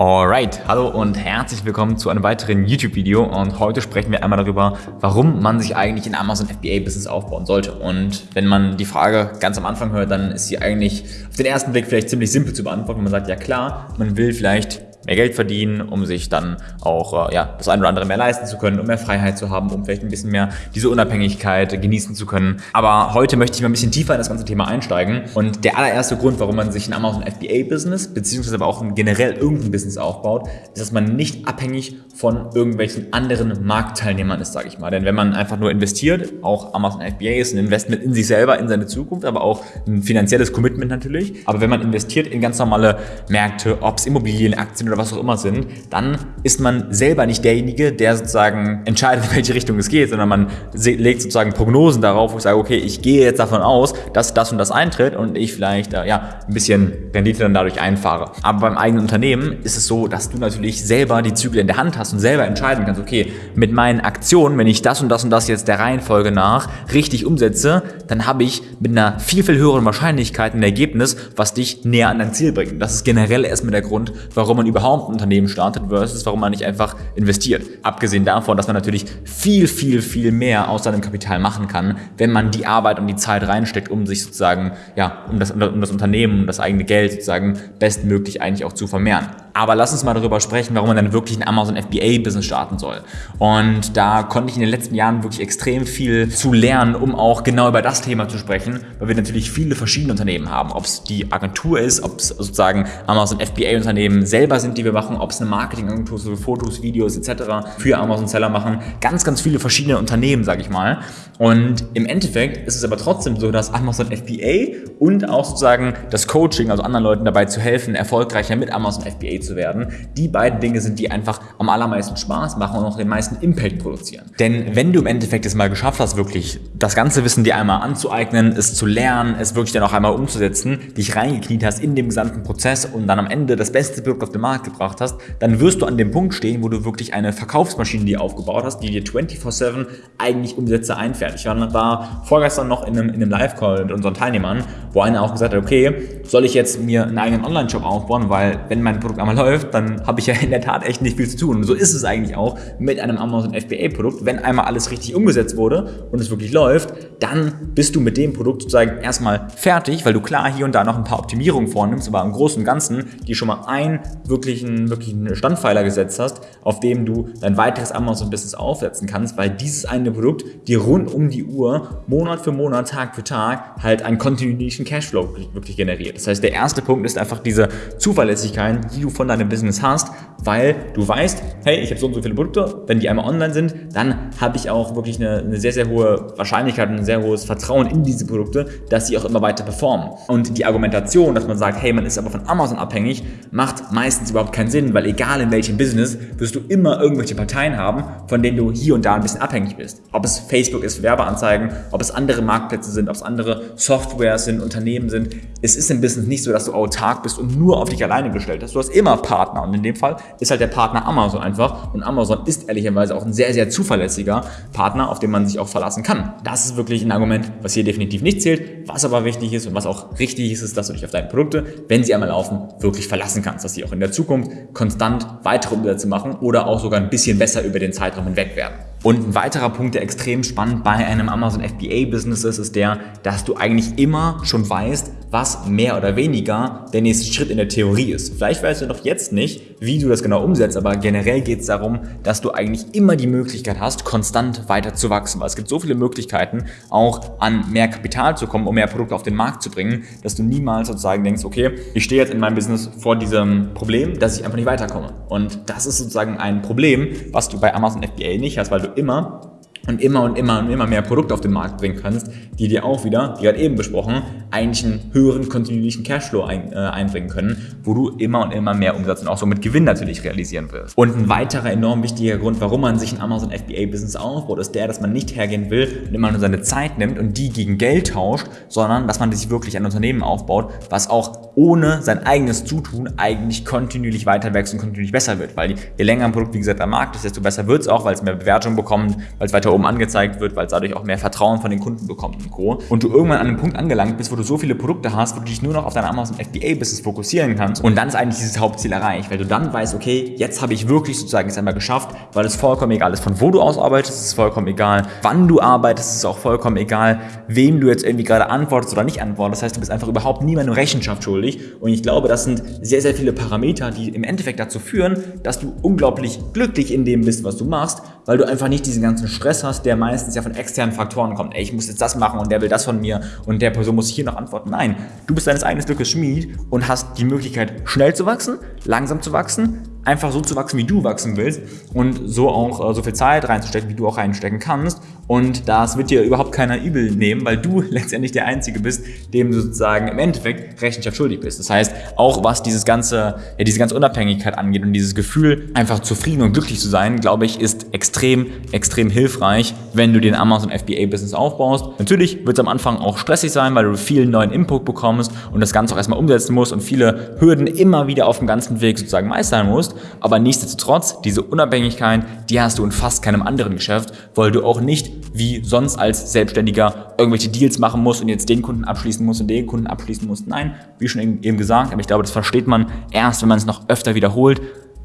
Alright, hallo und herzlich willkommen zu einem weiteren YouTube-Video und heute sprechen wir einmal darüber, warum man sich eigentlich in Amazon FBA-Business aufbauen sollte. Und wenn man die Frage ganz am Anfang hört, dann ist sie eigentlich auf den ersten Blick vielleicht ziemlich simpel zu beantworten. Man sagt, ja klar, man will vielleicht mehr Geld verdienen, um sich dann auch äh, ja, das eine oder andere mehr leisten zu können, um mehr Freiheit zu haben, um vielleicht ein bisschen mehr diese Unabhängigkeit genießen zu können. Aber heute möchte ich mal ein bisschen tiefer in das ganze Thema einsteigen. Und der allererste Grund, warum man sich ein Amazon FBA-Business, beziehungsweise aber auch ein generell irgendein Business aufbaut, ist, dass man nicht abhängig von irgendwelchen anderen Marktteilnehmern ist, sage ich mal. Denn wenn man einfach nur investiert, auch Amazon FBA ist ein Investment in sich selber, in seine Zukunft, aber auch ein finanzielles Commitment natürlich. Aber wenn man investiert in ganz normale Märkte, ob es Immobilien, Aktien oder was auch immer sind, dann ist man selber nicht derjenige, der sozusagen entscheidet, in welche Richtung es geht, sondern man legt sozusagen Prognosen darauf, wo ich sage, okay, ich gehe jetzt davon aus, dass das und das eintritt und ich vielleicht äh, ja, ein bisschen Rendite dann dadurch einfahre. Aber beim eigenen Unternehmen ist es so, dass du natürlich selber die Zügel in der Hand hast und selber entscheiden kannst, okay, mit meinen Aktionen, wenn ich das und das und das jetzt der Reihenfolge nach richtig umsetze, dann habe ich mit einer viel, viel höheren Wahrscheinlichkeit ein Ergebnis, was dich näher an dein Ziel bringt. Das ist generell erstmal der Grund, warum man überhaupt überhaupt ein Unternehmen startet versus warum man nicht einfach investiert. Abgesehen davon, dass man natürlich viel, viel, viel mehr aus seinem Kapital machen kann, wenn man die Arbeit und die Zeit reinsteckt, um sich sozusagen, ja, um das, um das Unternehmen, um das eigene Geld sozusagen bestmöglich eigentlich auch zu vermehren. Aber lass uns mal darüber sprechen, warum man dann wirklich ein Amazon FBA-Business starten soll. Und da konnte ich in den letzten Jahren wirklich extrem viel zu lernen, um auch genau über das Thema zu sprechen, weil wir natürlich viele verschiedene Unternehmen haben. Ob es die Agentur ist, ob es sozusagen Amazon FBA-Unternehmen selber sind, die wir machen, ob es eine Marketingagentur für Fotos, Videos etc. für Amazon Seller machen. Ganz, ganz viele verschiedene Unternehmen, sage ich mal. Und im Endeffekt ist es aber trotzdem so, dass Amazon FBA und auch sozusagen das Coaching, also anderen Leuten dabei zu helfen, erfolgreicher mit Amazon FBA zu werden, die beiden Dinge sind, die einfach am allermeisten Spaß machen und auch den meisten Impact produzieren. Denn wenn du im Endeffekt es mal geschafft hast, wirklich das ganze Wissen dir einmal anzueignen, es zu lernen, es wirklich dann auch einmal umzusetzen, dich reingekniet hast in dem gesamten Prozess und dann am Ende das beste Produkt auf den Markt gebracht hast, dann wirst du an dem Punkt stehen, wo du wirklich eine Verkaufsmaschine dir aufgebaut hast, die dir 24-7 eigentlich Umsätze einfährt. Ich war, war vorgestern noch in einem, in einem Live-Call mit unseren Teilnehmern, wo einer auch gesagt hat, okay, soll ich jetzt mir einen eigenen Online-Shop aufbauen, weil wenn mein Produkt einmal läuft, dann habe ich ja in der Tat echt nicht viel zu tun. Und so ist es eigentlich auch mit einem Amazon FBA-Produkt. Wenn einmal alles richtig umgesetzt wurde und es wirklich läuft, dann bist du mit dem Produkt sozusagen erstmal fertig, weil du klar hier und da noch ein paar Optimierungen vornimmst, aber im Großen und Ganzen die schon mal einen wirklichen, wirklichen Standpfeiler gesetzt hast, auf dem du dein weiteres Amazon-Business aufsetzen kannst, weil dieses eine Produkt dir rund um die Uhr, Monat für Monat, Tag für Tag halt einen kontinuierlichen Cashflow wirklich generiert. Das heißt, der erste Punkt ist einfach diese Zuverlässigkeit, die du von deinem Business hast, weil du weißt, hey, ich habe so und so viele Produkte, wenn die einmal online sind, dann habe ich auch wirklich eine, eine sehr, sehr hohe Wahrscheinlichkeit ein sehr hohes Vertrauen in diese Produkte, dass sie auch immer weiter performen. Und die Argumentation, dass man sagt, hey, man ist aber von Amazon abhängig, macht meistens überhaupt keinen Sinn, weil egal in welchem Business, wirst du immer irgendwelche Parteien haben, von denen du hier und da ein bisschen abhängig bist. Ob es Facebook ist, Werbeanzeigen, ob es andere Marktplätze sind, ob es andere Softwares sind, Unternehmen sind. Es ist im Business nicht so, dass du autark bist und nur auf dich alleine gestellt hast. Du hast immer Partner und in dem Fall ist halt der Partner Amazon einfach und Amazon ist ehrlicherweise auch ein sehr, sehr zuverlässiger Partner, auf den man sich auch verlassen kann. Das ist wirklich ein Argument, was hier definitiv nicht zählt. Was aber wichtig ist und was auch richtig ist, ist, dass du dich auf deine Produkte, wenn sie einmal laufen, wirklich verlassen kannst, dass sie auch in der Zukunft konstant weitere Umsätze machen oder auch sogar ein bisschen besser über den Zeitraum hinweg werden. Und ein weiterer Punkt, der extrem spannend bei einem Amazon FBA Business ist, ist der, dass du eigentlich immer schon weißt, was mehr oder weniger der nächste Schritt in der Theorie ist. Vielleicht weißt du noch jetzt nicht, wie du das genau umsetzt, aber generell geht es darum, dass du eigentlich immer die Möglichkeit hast, konstant weiter zu wachsen. Weil es gibt so viele Möglichkeiten, auch an mehr Kapital zu kommen, um mehr Produkte auf den Markt zu bringen, dass du niemals sozusagen denkst, okay, ich stehe jetzt in meinem Business vor diesem Problem, dass ich einfach nicht weiterkomme. Und das ist sozusagen ein Problem, was du bei Amazon FBA nicht hast, weil du immer und immer und immer und immer mehr Produkte auf den Markt bringen kannst, die dir auch wieder, wie gerade eben besprochen, eigentlich einen höheren kontinuierlichen Cashflow ein, äh, einbringen können, wo du immer und immer mehr Umsatz und auch so mit Gewinn natürlich realisieren wirst. Und ein weiterer enorm wichtiger Grund, warum man sich ein Amazon FBA Business aufbaut, ist der, dass man nicht hergehen will und immer nur seine Zeit nimmt und die gegen Geld tauscht, sondern dass man sich wirklich ein Unternehmen aufbaut, was auch ohne sein eigenes Zutun eigentlich kontinuierlich weiter wächst und kontinuierlich besser wird. Weil je länger ein Produkt, wie gesagt, am Markt ist, desto besser wird es auch, weil es mehr Bewertung bekommt, weil es weiter weiter oben angezeigt wird, weil es dadurch auch mehr Vertrauen von den Kunden bekommt und Co. Und du irgendwann an einem Punkt angelangt bist, wo du so viele Produkte hast, wo du dich nur noch auf dein Amazon FBA-Business fokussieren kannst und dann ist eigentlich dieses Hauptziel erreicht, weil du dann weißt, okay, jetzt habe ich wirklich sozusagen es einmal geschafft, weil es vollkommen egal ist, von wo du aus arbeitest, es ist vollkommen egal, wann du arbeitest, es ist auch vollkommen egal, wem du jetzt irgendwie gerade antwortest oder nicht antwortest. Das heißt, du bist einfach überhaupt niemandem Rechenschaft schuldig und ich glaube, das sind sehr, sehr viele Parameter, die im Endeffekt dazu führen, dass du unglaublich glücklich in dem bist, was du machst, weil du einfach nicht diesen ganzen Stress hast, der meistens ja von externen Faktoren kommt. Ey, ich muss jetzt das machen und der will das von mir und der Person muss hier noch antworten. Nein, du bist deines eigenen Glückes Schmied und hast die Möglichkeit, schnell zu wachsen, langsam zu wachsen, einfach so zu wachsen, wie du wachsen willst und so auch äh, so viel Zeit reinzustecken, wie du auch reinstecken kannst. Und das wird dir überhaupt keiner übel nehmen, weil du letztendlich der Einzige bist, dem du sozusagen im Endeffekt Rechenschaft schuldig bist. Das heißt, auch was dieses ganze, ja, diese ganze Unabhängigkeit angeht und dieses Gefühl, einfach zufrieden und glücklich zu sein, glaube ich, ist extrem, extrem hilfreich, wenn du den Amazon FBA-Business aufbaust. Natürlich wird es am Anfang auch stressig sein, weil du viel neuen Input bekommst und das Ganze auch erstmal umsetzen musst und viele Hürden immer wieder auf dem ganzen Weg sozusagen meistern musst. Aber nichtsdestotrotz, diese Unabhängigkeit, die hast du in fast keinem anderen Geschäft, weil du auch nicht wie sonst als Selbstständiger irgendwelche Deals machen musst und jetzt den Kunden abschließen musst und den Kunden abschließen musst. Nein, wie schon eben gesagt, aber ich glaube, das versteht man erst, wenn man es noch öfter wiederholt.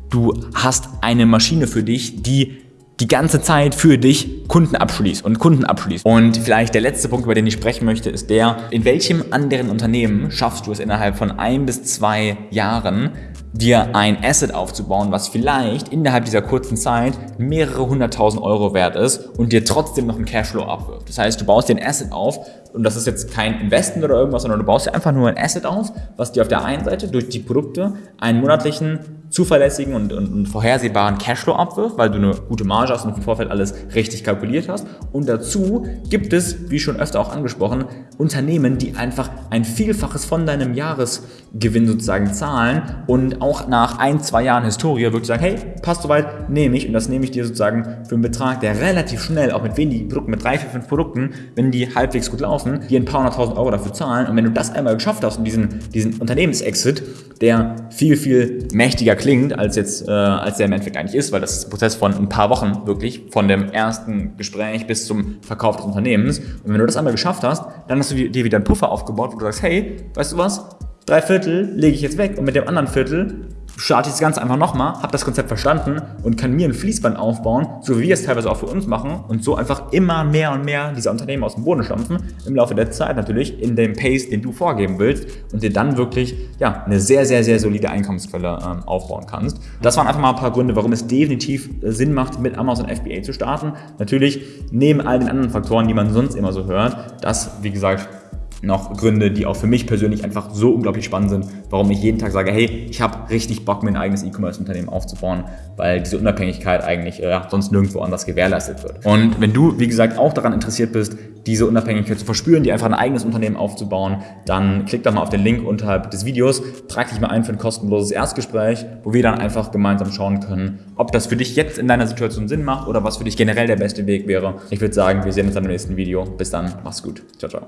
Du hast eine Maschine für dich, die die ganze Zeit für dich Kunden abschließt und Kunden abschließt. Und vielleicht der letzte Punkt, über den ich sprechen möchte, ist der, in welchem anderen Unternehmen schaffst du es innerhalb von ein bis zwei Jahren, dir ein Asset aufzubauen, was vielleicht innerhalb dieser kurzen Zeit mehrere hunderttausend Euro wert ist und dir trotzdem noch einen Cashflow abwirft. Das heißt, du baust dir ein Asset auf und das ist jetzt kein Investment oder irgendwas, sondern du baust dir einfach nur ein Asset auf, was dir auf der einen Seite durch die Produkte einen monatlichen zuverlässigen und, und, und, vorhersehbaren Cashflow abwirft, weil du eine gute Marge hast und im Vorfeld alles richtig kalkuliert hast. Und dazu gibt es, wie schon öfter auch angesprochen, Unternehmen, die einfach ein Vielfaches von deinem Jahresgewinn sozusagen zahlen und auch nach ein, zwei Jahren Historie wirklich sagen, hey, passt soweit, nehme ich. Und das nehme ich dir sozusagen für einen Betrag, der relativ schnell, auch mit wenigen Produkten, mit drei, vier, fünf Produkten, wenn die halbwegs gut laufen, dir ein paar hunderttausend Euro dafür zahlen. Und wenn du das einmal geschafft hast und diesen, diesen Unternehmensexit, der viel, viel mächtiger klingt, als jetzt, äh, als der im Endeffekt eigentlich ist, weil das ist ein Prozess von ein paar Wochen wirklich, von dem ersten Gespräch bis zum Verkauf des Unternehmens. Und wenn du das einmal geschafft hast, dann hast du dir wieder einen Puffer aufgebaut, wo du sagst, hey, weißt du was? Drei Viertel lege ich jetzt weg und mit dem anderen Viertel starte ich das Ganze einfach nochmal, habe das Konzept verstanden und kann mir ein Fließband aufbauen, so wie wir es teilweise auch für uns machen und so einfach immer mehr und mehr dieser Unternehmen aus dem Boden stampfen, im Laufe der Zeit natürlich in dem Pace, den du vorgeben willst und dir dann wirklich ja, eine sehr, sehr, sehr solide Einkommensquelle ähm, aufbauen kannst. Das waren einfach mal ein paar Gründe, warum es definitiv äh, Sinn macht, mit Amazon FBA zu starten. Natürlich neben all den anderen Faktoren, die man sonst immer so hört, das, wie gesagt, noch Gründe, die auch für mich persönlich einfach so unglaublich spannend sind, warum ich jeden Tag sage, hey, ich habe richtig Bock, mir ein eigenes E-Commerce-Unternehmen aufzubauen, weil diese Unabhängigkeit eigentlich äh, sonst nirgendwo anders gewährleistet wird. Und wenn du, wie gesagt, auch daran interessiert bist, diese Unabhängigkeit zu verspüren, dir einfach ein eigenes Unternehmen aufzubauen, dann klick doch mal auf den Link unterhalb des Videos, trag dich mal ein für ein kostenloses Erstgespräch, wo wir dann einfach gemeinsam schauen können, ob das für dich jetzt in deiner Situation Sinn macht oder was für dich generell der beste Weg wäre. Ich würde sagen, wir sehen uns dann im nächsten Video. Bis dann, mach's gut. Ciao, ciao.